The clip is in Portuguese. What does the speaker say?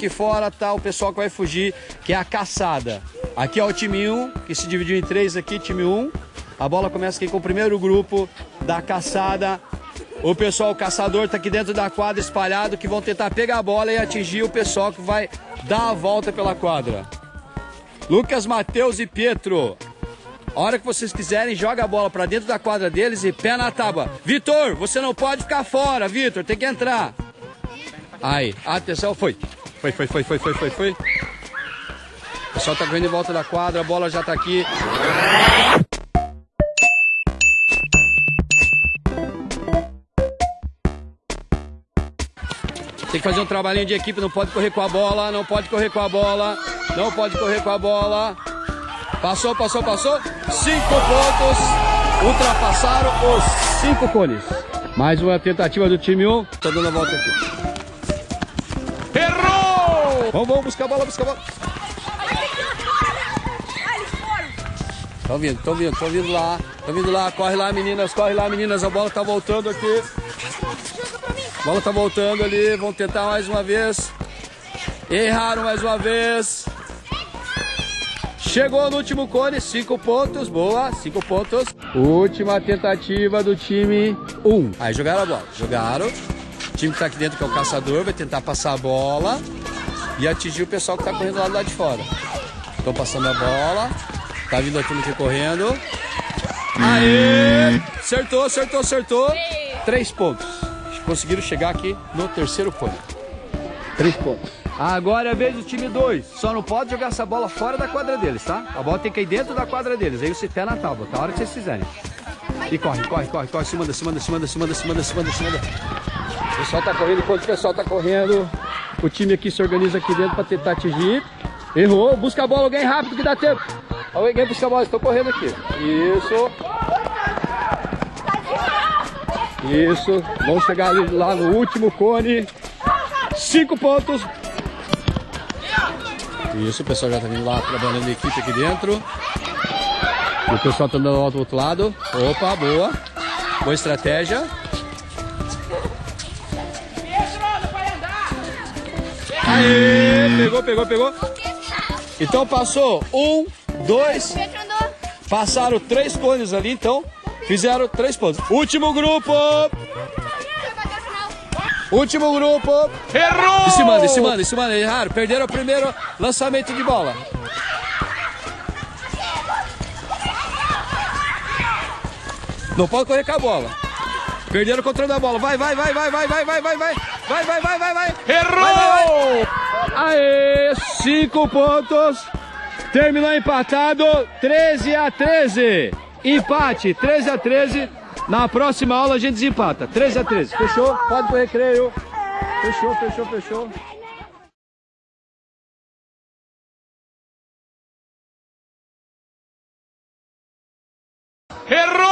aqui fora tá o pessoal que vai fugir, que é a caçada. Aqui é o time 1, que se dividiu em três aqui, time 1. A bola começa aqui com o primeiro grupo da caçada. O pessoal o caçador tá aqui dentro da quadra espalhado, que vão tentar pegar a bola e atingir o pessoal que vai dar a volta pela quadra. Lucas, Matheus e Pietro. A hora que vocês quiserem, joga a bola para dentro da quadra deles e pé na tábua. Vitor, você não pode ficar fora, Vitor, tem que entrar. Aí, atenção, foi. Foi, foi, foi, foi, foi, foi, foi. O pessoal tá correndo em volta da quadra, a bola já tá aqui. Tem que fazer um trabalhinho de equipe, não pode correr com a bola, não pode correr com a bola, não pode correr com a bola. Passou, passou, passou. Cinco pontos. Ultrapassaram os cinco cones. Mais uma tentativa do time 1. Um. Tô dando a volta aqui. Vamos, vamos buscar a bola, buscar a bola. Estão vindo, estão vindo, estão vindo lá. Estão vindo lá, corre lá, meninas, corre lá, meninas. A bola tá voltando aqui. A bola tá voltando ali. Vão tentar mais uma vez. Erraram mais uma vez. Chegou no último cone, cinco pontos, boa, cinco pontos. Última tentativa do time 1. Um. Aí jogaram a bola, jogaram. O time que tá aqui dentro, que é o caçador, vai tentar passar a bola e atingir o pessoal que tá correndo lá do lado de fora. Estão passando a bola, tá vindo a turma aqui correndo. Aê! Acertou, acertou, acertou. Três pontos. Conseguiram chegar aqui no terceiro cone. Três pontos. Agora é a vez do time 2. Só não pode jogar essa bola fora da quadra deles, tá? A bola tem que ir dentro da quadra deles. Aí você pé na tábua, tá? A hora que vocês fizerem. E corre, corre, corre, corre. Se manda, se manda, se manda, se manda, se manda, se manda, se manda. O pessoal tá correndo enquanto o pessoal tá correndo. O time aqui se organiza aqui dentro pra tentar atingir. Errou. Busca a bola, alguém rápido que dá tempo. Alguém busca a bola, estão correndo aqui. Isso. Isso. Vamos chegar lá no último cone. Cinco pontos. Isso, o pessoal já está vindo lá trabalhando a equipe aqui dentro. O pessoal está andando lá do outro lado. Opa, boa. Boa estratégia. Aê, pegou, pegou, pegou. Então passou um, dois. Passaram três cones ali, então fizeram três pontos. Último grupo. Último grupo. Errou! E se manda, e se manda, e se manda. Erraram. Perderam o primeiro lançamento de bola. Não pode correr com a bola. Perderam o controle da bola. Vai, vai, vai, vai, vai, vai, vai, vai, vai. Vai, vai, vai, vai, vai. Errou! Aê, cinco pontos. Terminou empatado, 13 a 13. Empate, 13 a 13. Na próxima aula a gente desempata. 13 a 13. Fechou? Pode pro recreio. Fechou, fechou, fechou. Errou!